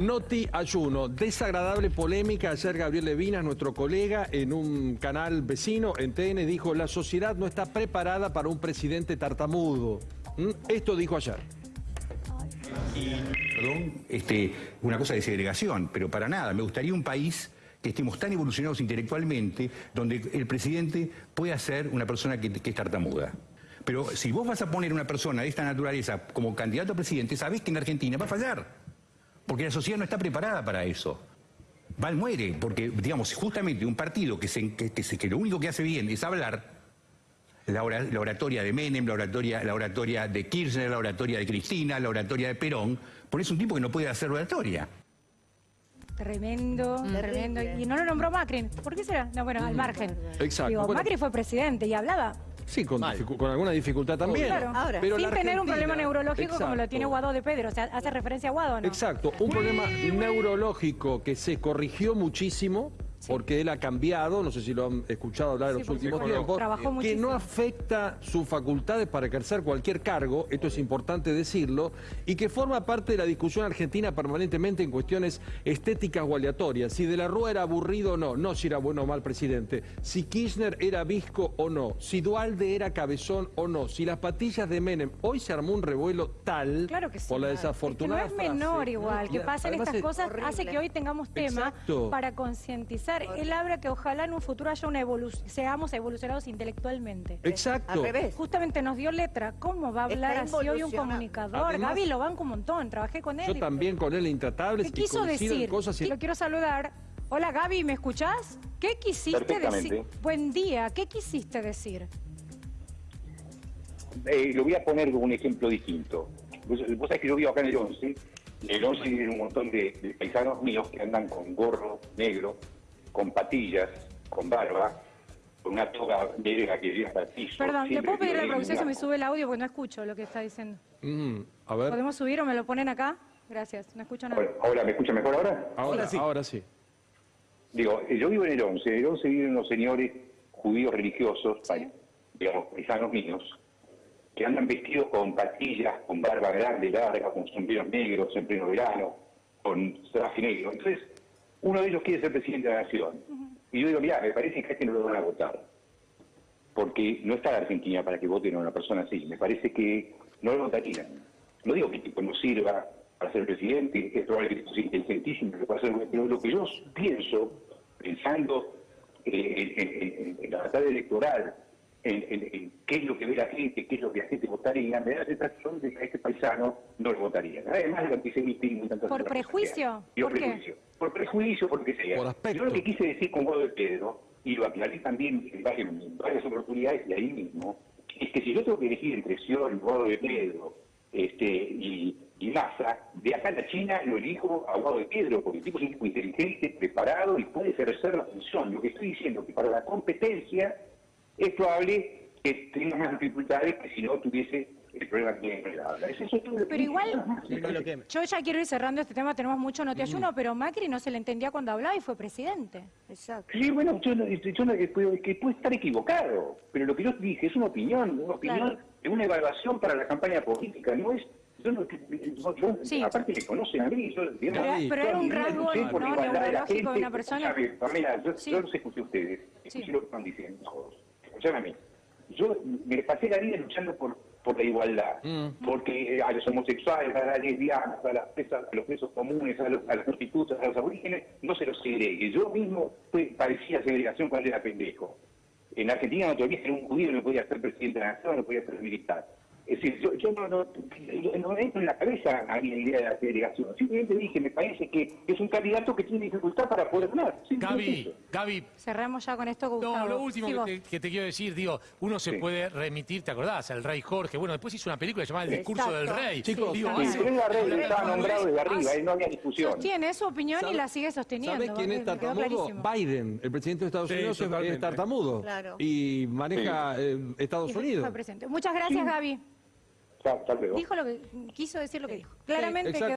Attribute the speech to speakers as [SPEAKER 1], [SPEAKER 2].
[SPEAKER 1] Noti Ayuno, desagradable polémica. Ayer Gabriel Levinas, nuestro colega, en un canal vecino, en TN, dijo la sociedad no está preparada para un presidente tartamudo. ¿Mm? Esto dijo ayer.
[SPEAKER 2] Perdón, este, una cosa de segregación, pero para nada. Me gustaría un país que estemos tan evolucionados intelectualmente, donde el presidente pueda ser una persona que, que es tartamuda. Pero si vos vas a poner una persona de esta naturaleza como candidato a presidente, sabés que en Argentina va a fallar. Porque la sociedad no está preparada para eso. Val muere, porque, digamos, justamente un partido que, se, que, que se- que lo único que hace bien es hablar, la, ora- la oratoria de Menem, la oratoria, la oratoria de Kirchner, la oratoria de Cristina, la oratoria de Perón, por eso un tipo que no puede hacer oratoria.
[SPEAKER 3] Tremendo, tremendo. Y no lo nombró Macri. ¿Por qué será? No, bueno, al margen.
[SPEAKER 1] Exacto.
[SPEAKER 3] Digo,
[SPEAKER 1] Bueno.
[SPEAKER 3] Macri fue presidente y hablaba.
[SPEAKER 1] Sí, con, dificu- con alguna dificultad también.
[SPEAKER 3] Claro.
[SPEAKER 4] Ahora,
[SPEAKER 1] Pero
[SPEAKER 3] sin tener un problema neurológico como lo tiene Guado de Pedro. O sea, hace referencia a Guado, ¿no?
[SPEAKER 1] Exacto, un problema neurológico que se corrigió muchísimo porque él ha cambiado, no sé si lo han escuchado hablar en
[SPEAKER 3] Sí,
[SPEAKER 1] los últimos tiempos, que
[SPEAKER 3] muchísimo.
[SPEAKER 1] no afecta sus facultades para ejercer cualquier cargo, esto es importante decirlo, y que forma parte de la discusión argentina permanentemente en cuestiones estéticas o aleatorias, si de la Rúa era aburrido o no, no si era bueno o mal presidente, si Kirchner era visco o no, si Dualde era cabezón o no, si las patillas de Menem, hoy se armó un revuelo tal
[SPEAKER 3] Claro que sí.
[SPEAKER 1] por la
[SPEAKER 3] Es que
[SPEAKER 1] desafortunada
[SPEAKER 3] no es
[SPEAKER 1] frase,
[SPEAKER 3] menor
[SPEAKER 1] ¿no?
[SPEAKER 3] igual, que pasen estas
[SPEAKER 1] es-
[SPEAKER 3] cosas
[SPEAKER 4] horrible.
[SPEAKER 3] hace que hoy tengamos tema
[SPEAKER 1] Exacto.
[SPEAKER 3] para concientizar. Él habla que ojalá en un futuro haya una evolu seamos evolucionados intelectualmente.
[SPEAKER 1] Exacto.
[SPEAKER 4] Al revés.
[SPEAKER 3] Justamente nos dio letra. ¿Cómo va a hablar
[SPEAKER 4] Está
[SPEAKER 3] así hoy un comunicador?
[SPEAKER 1] Además-
[SPEAKER 3] Gaby lo banco un montón, trabajé con él.
[SPEAKER 1] Yo
[SPEAKER 3] y-
[SPEAKER 1] también con él intratables
[SPEAKER 3] ¿Qué quiso decir?
[SPEAKER 1] cosas y-
[SPEAKER 3] Lo quiero saludar. Hola Gaby, ¿me escuchás? ¿Qué quisiste decir? Buen día, ¿qué quisiste decir?
[SPEAKER 5] Eh, lo voy a poner como un ejemplo distinto. Vos, vos sabés que yo vivo acá en el 11, y en el 11 viven un montón de, de paisanos míos que andan con gorro negro, con patillas, con barba, con una toga negra que llega hasta el piso.
[SPEAKER 3] Perdón, ¿le
[SPEAKER 5] siempre
[SPEAKER 3] puedo pedir a la producción si me sube el audio porque no escucho lo que está diciendo?
[SPEAKER 1] Mm, a ver,
[SPEAKER 3] ¿Podemos subir o me lo ponen acá? Gracias, no escucho nada.
[SPEAKER 5] Bueno, ahora, ¿me escucha mejor ahora?
[SPEAKER 1] ahora sí. Ahora sí.
[SPEAKER 5] Digo, yo vivo en el 11, en el 11 viven unos señores judíos religiosos,
[SPEAKER 3] Sí.
[SPEAKER 5] digamos, paisanos míos, que andan vestidos con patillas, con barba grande, larga, con sombreros negros en pleno verano, con traje negro. Entonces, uno de ellos quiere ser presidente de la nación. Y yo digo, mira, me parece que a este no lo van a votar. Porque no está la Argentina para que voten a una persona así. Me parece que no lo votarían. No digo que tipo no sirva para ser presidente, es probable que sea inteligentísimo, que pueda ser, pero lo que yo pienso, pensando eh, en, en- en- en la batalla electoral, en, en- en qué es lo que ve la gente, qué es lo que la gente votaría, me da la sensación de que a este paisano no lo votaría. Además del antisemitismo y tantas
[SPEAKER 3] ¿Por prejuicio?
[SPEAKER 5] Por prejuicio. Por prejuicio, por lo que sea.
[SPEAKER 1] Por aspecto.
[SPEAKER 5] Yo lo que quise decir con Guado de Pedro, y lo aclaré también en varias, en varias oportunidades y ahí mismo, es que si yo tengo que elegir entre Scioli, Guado de Pedro este, y, y Massa, de acá a la China lo elijo a Guado de Pedro, porque el tipo es un tipo inteligente, preparado y puede ejercer la función. Lo que estoy diciendo es que para la competencia es probable que tenga más dificultades que si no tuviese el problema que tiene. Es
[SPEAKER 3] Pero igual- Yo ya quiero ir cerrando este tema, tenemos mucho notiayuno, pero Macri no se le entendía cuando hablaba y fue presidente.
[SPEAKER 4] Exacto.
[SPEAKER 5] Sí, bueno, yo, no- yo no- que puedo, que puede estar equivocado, pero lo que yo dije es una opinión, una opinión
[SPEAKER 3] Claro.
[SPEAKER 5] de una evaluación para la campaña política, no es... Yo no, yo- yo-
[SPEAKER 3] Sí.
[SPEAKER 5] Aparte me conocen a mí, yo, digamos,
[SPEAKER 3] Pero- pero era un rasgo, ¿no?
[SPEAKER 5] de la
[SPEAKER 3] neurológico de
[SPEAKER 5] gente.
[SPEAKER 3] una persona.
[SPEAKER 5] Pamela, yo,
[SPEAKER 3] Sí.
[SPEAKER 5] yo los escuché a ustedes, escuché
[SPEAKER 3] Sí.
[SPEAKER 5] lo que están diciendo todos. Mí. Yo me pasé la vida luchando por, por la igualdad, porque eh, a los homosexuales, a las lesbianas, a, las presas- a los presos comunes, a, los, a las prostitutas, a los aborígenes, no se los segregue. Yo mismo fue- padecía segregación cuando era pendejo. En Argentina no todavía ser un judío, no podía ser presidente de la nación, no podía ser militar. Es decir, yo, yo no, no, no me entro en la cabeza a mí la idea de la segregación. Simplemente dije, me parece que es un candidato que tiene dificultad para poder ganar.
[SPEAKER 6] Gaby,
[SPEAKER 5] eso.
[SPEAKER 6] Gaby,
[SPEAKER 3] Cerramos ya con esto, Gustavo.
[SPEAKER 6] no, lo último
[SPEAKER 3] Sí,
[SPEAKER 6] que te, que te quiero decir, digo, uno se
[SPEAKER 5] Sí.
[SPEAKER 6] puede remitir, ¿te acordás? Al rey Jorge. Bueno, después hizo una película llamada El discurso
[SPEAKER 4] Exacto.
[SPEAKER 6] del rey.
[SPEAKER 1] Chicos,
[SPEAKER 6] digo,
[SPEAKER 5] Sí,
[SPEAKER 6] hace-
[SPEAKER 5] era rey, estaba nombrado desde arriba, ahí no había discusión.
[SPEAKER 3] Sostiene su opinión
[SPEAKER 1] ¿Sabe-
[SPEAKER 3] y la sigue sosteniendo.
[SPEAKER 1] ¿Sabes quién es tartamudo? Biden, el presidente de Estados
[SPEAKER 6] Sí,
[SPEAKER 1] Unidos, es- tartamudo.
[SPEAKER 4] Claro.
[SPEAKER 1] Y maneja eh, Estados
[SPEAKER 3] Y
[SPEAKER 1] Unidos.
[SPEAKER 3] presente. Muchas gracias, Gaby.
[SPEAKER 5] Hasta luego.
[SPEAKER 3] Dijo lo que quiso decir lo que dijo. Claramente
[SPEAKER 1] exacto.